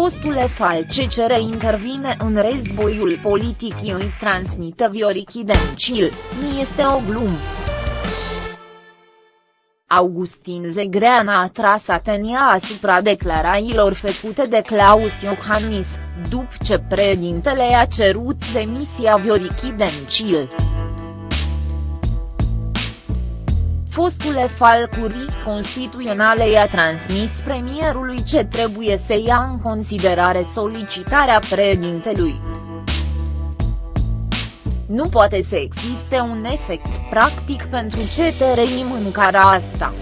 Fostule FCCR intervine în războiul politic îi transmită Viorichi Dencil, nu este o glumă. Augustin Zegrean a tras atenția asupra declarațiilor făcute de Claus Iohannis, după ce președintele a cerut demisia Viorichi Dencil. Fostule falcuri constituționale i-a transmis premierului ce trebuie să ia în considerare solicitarea președintelui. Nu poate să existe un efect practic pentru ce trăim în cara asta.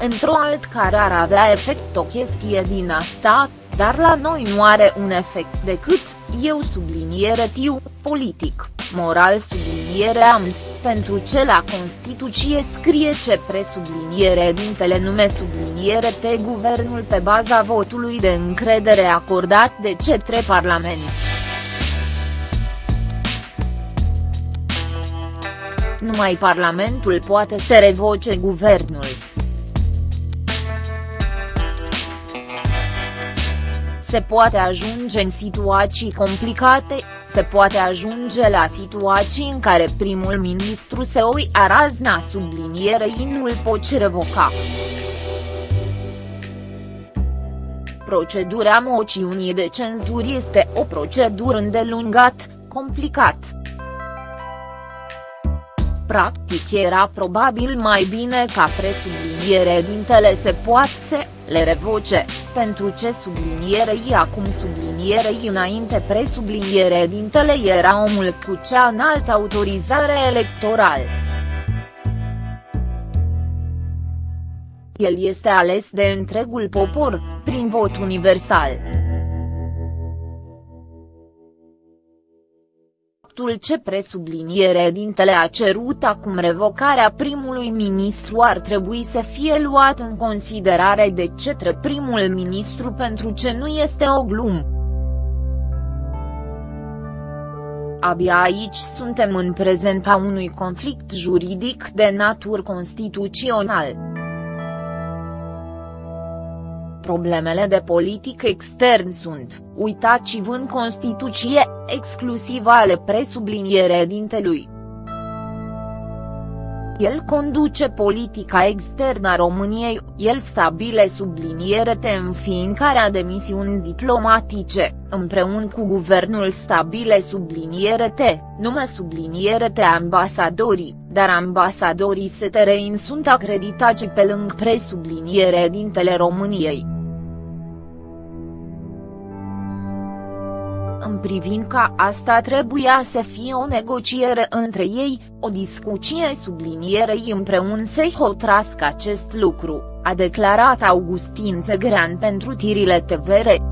Într-o alt care ar avea efect o chestie din asta, dar la noi nu are un efect decât, eu subliniere tiu, politic, moral subliniere amt, pentru ce la Constituție scrie ce presubliniere dintele nume subliniere te guvernul pe baza votului de încredere acordat de cetre Parlament. Numai Parlamentul poate să revoce guvernul. Se poate ajunge în situații complicate, se poate ajunge la situații în care primul ministru se oi a razna sublinierei nu îl poți revoca. Procedura moțiunii de cenzură este o procedură îndelungat, complicat. Practic era probabil mai bine ca presubliniere dintele se poate să le revoce, pentru ce sublinierei acum sublinierei înainte presubliniere dintele era omul cu cea înaltă autorizare electorală. El este ales de întregul popor, prin vot universal. Faptul ce presubliniere dintele a cerut acum revocarea primului ministru ar trebui să fie luat în considerare de cetre primul ministru pentru ce nu este o glumă. Abia aici suntem în prezenta unui conflict juridic de natură constituțional problemele de politic extern sunt, uitați-vă în Constituție, exclusiv ale presubliniere dintelui. El conduce politica externă a României, el stabile subliniere te înființarea de misiuni diplomatice, împreună cu guvernul stabile subliniere te, nume subliniere te ambasadorii, dar ambasadorii STRIN sunt acreditați pe lângă presubliniere dintele României. În privința asta trebuia să fie o negociere între ei, o discuție sublinierei împreună să hotrască acest lucru, a declarat Augustin Zegrean pentru tirile TVR.